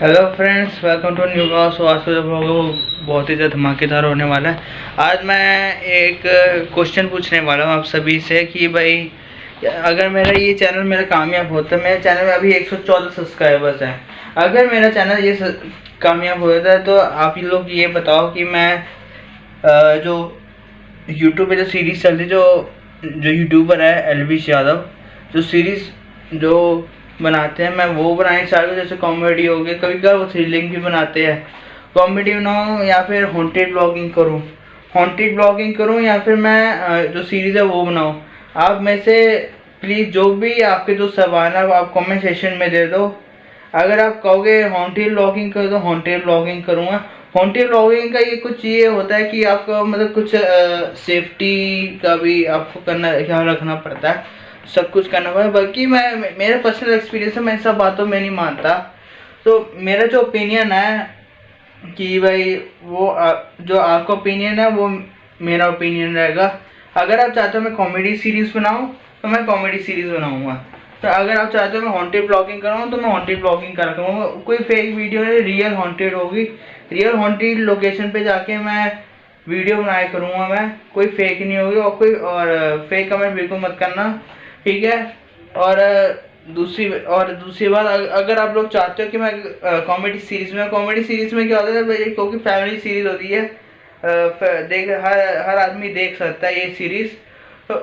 Hello friends welcome to new blog so आज का blog बहुत ही ज़्यादा धमाकेदार होने वाला है। आज मैं एक क्वेश्चन पूछने वाला हूँ आप सभी से कि भाई, अगर मेरा ये चैनल मेरा कामयाब होता है मेरे चैनल में अभी 114 सब्सक्राइबर्स हैं। अगर मेरा चैनल ये कामयाब होता है तो आप लोग ये बताओ कि मैं जो यूट्यूब पर जो सीरीज़ चल रही, जो जो यूट्यूबर है एलविश यादव जो सीरीज़ जो बनाते हैं। मैं वो बनाने चाहता जैसे कॉमेडी हो गई कभी कभी वो थ्रिलिंग भी बनाते हैं। कॉमेडी बनाऊँ या फिर हॉन्टेड ब्लॉगिंग करूँ। हॉन्टेड ब्लॉगिंग करूँ या फिर मैं जो सीरीज़ है वो बनाऊँ। आप में से प्लीज़ जो भी आपके जो सवाल है आप कमेंट सेशन में दे दो। अगर आप कहोगे हॉन्टेड ब्लॉगिंग कर दो हॉन्टेड ब्लॉगिंग करूँगा। हॉन्टेड ब्लॉगिंग का ये कुछ ये होता है कि आपको मतलब कुछ सेफ्टी का भी आपको करना, ख्याल रखना पड़ता है। सब कुछ करना पड़ा बल्कि मैं मेरा पर्सनल एक्सपीरियंस है मैं सब बातों में नहीं मानता। तो मेरा जो ओपिनियन है कि भाई वो आ, जो आपका ओपिनियन है वो मेरा ओपिनियन रहेगा। अगर आप चाहते हो मैं कॉमेडी सीरीज़ बनाऊँ तो मैं कॉमेडी सीरीज़ बनाऊँगा। तो अगर आप चाहते हो मैं हॉन्टेड ब्लॉगिंग कराऊँ तो मैं हॉन्टेड ब्लॉगिंग कर करूँगा कोई फेक वीडियो है रियल हॉन्टेड होगी। रियल हॉन्टेड लोकेशन पे जाके मैं वीडियो बनाया करूँगा मैं। कोई फेक नहीं होगी और कोई और फेक कमेंट बिल्कुल मत करना। ठीक है? और दूसरी और दूसरी बात अगर आप लोग चाहते हो कि मैं कॉमेडी सीरीज़ में कॉमेडी सीरीज़ में क्या होता है क्योंकि फैमिली सीरीज़ होती है देख, हर हर आदमी देख सकता है ये सीरीज़ तो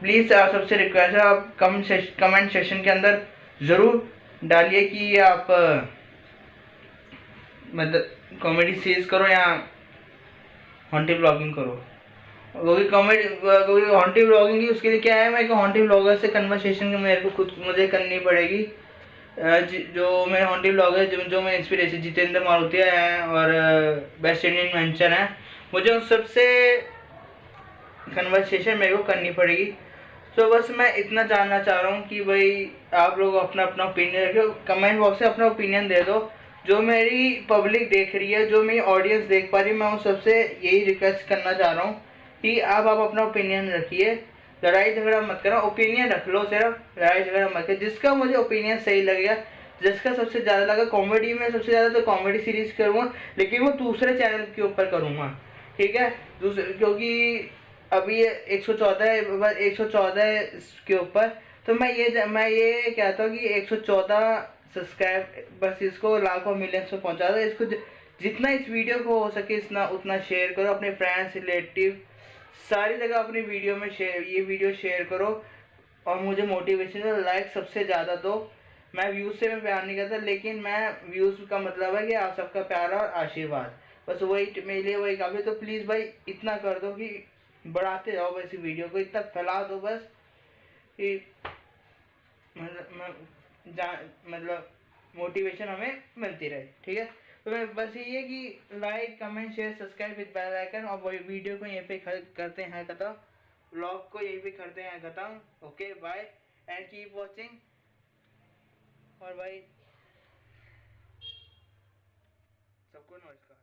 प्लीज़ आप सबसे रिक्वेस्ट है, आप कमेंट कमेंट सेशन के अंदर ज़रूर डालिए कि आप मतलब कॉमेडी सीरीज़ करो या हॉन्टी ब्लॉगिंग करो। क्योंकि कॉमेडी क्योंकि हॉन्टी ब्लॉगिंग की उसके लिए क्या है, मैं हॉन्टी ब्लॉगर से कन्वर्सेशन मेरे को खुद, मुझे करनी पड़ेगी। जो मेरे हॉन्टी ब्लॉगर जो जो मेरे इंस्पिरेशन जितेंद्र मारुतिया हैं और बेस्ट इंडियन वेंचर हैं, मुझे उन सबसे कन्वर्सेशन मेरे को करनी पड़ेगी। तो बस मैं इतना जानना चाह रहा हूँ कि भाई, आप लोग अपना अपना ओपिनियन रखो कमेंट बॉक्स में अपना ओपिनियन दे दो। जो मेरी पब्लिक देख रही है, जो मेरी ऑडियंस देख पा रही है, मैं उन सबसे यही रिक्वेस्ट करना चाह रहा हूँ। कि आप आप अपना ओपिनियन रखिए। लड़ाई झगड़ा मत करो ओपिनियन रख लो सिर्फ़। लड़ाई झगड़ा मत कर। जिसका मुझे ओपिनियन सही लगेगा जिसका सबसे ज़्यादा लगा कॉमेडी में सबसे ज़्यादा तो कॉमेडी सीरीज़ करूँगा, लेकिन वो दूसरे चैनल के ऊपर करूँगा। ठीक है? दूसरे, क्योंकि अभी एक सौ चौदह एक सौ चौदह के ऊपर। तो मैं ये मैं ये कहता हूँ कि एक सौ चौदह सब्सक्राइब बस इसको लाखों मिलियंस में पहुँचा दो। इसको जितना इस वीडियो को हो सके इतना, उतना शेयर करो। अपने फ्रेंड्स रिलेटिव सारी जगह अपनी वीडियो में शेयर ये वीडियो शेयर करो और मुझे मोटिवेशन लाइक सबसे ज़्यादा दो। मैं व्यूज़ से मैं प्यार नहीं करता, लेकिन मैं व्यूज़ का मतलब है कि आप सबका प्यार और आशीर्वाद। बस वही मेरे लिए वही काफ़ी तो प्लीज़ भाई, इतना कर दो कि बढ़ाते जाओ बस वीडियो को, इतना फैला दो बस कि मतलब मतलब मोटिवेशन हमें मिलती रहे, ठीक है? तो बस ये कि like comment share subscribe with bell icon और वीडियो को यहीं पे करते हैं, खत्म। ब्लॉग को यहीं पे करते हैं, खत्म। Okay bye and keep watching और भाई, सबको नमस्कार।